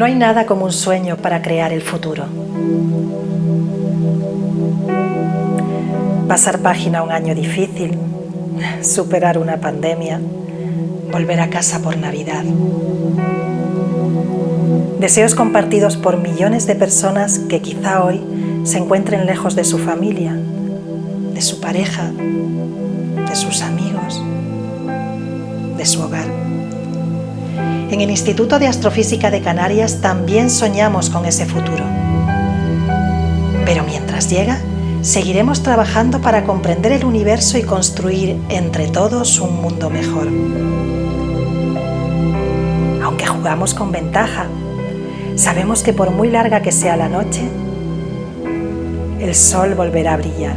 No hay nada como un sueño para crear el futuro. Pasar página a un año difícil, superar una pandemia, volver a casa por Navidad. Deseos compartidos por millones de personas que quizá hoy se encuentren lejos de su familia, de su pareja, de sus amigos, de su hogar. En el Instituto de Astrofísica de Canarias también soñamos con ese futuro. Pero mientras llega, seguiremos trabajando para comprender el universo y construir entre todos un mundo mejor. Aunque jugamos con ventaja, sabemos que por muy larga que sea la noche, el sol volverá a brillar.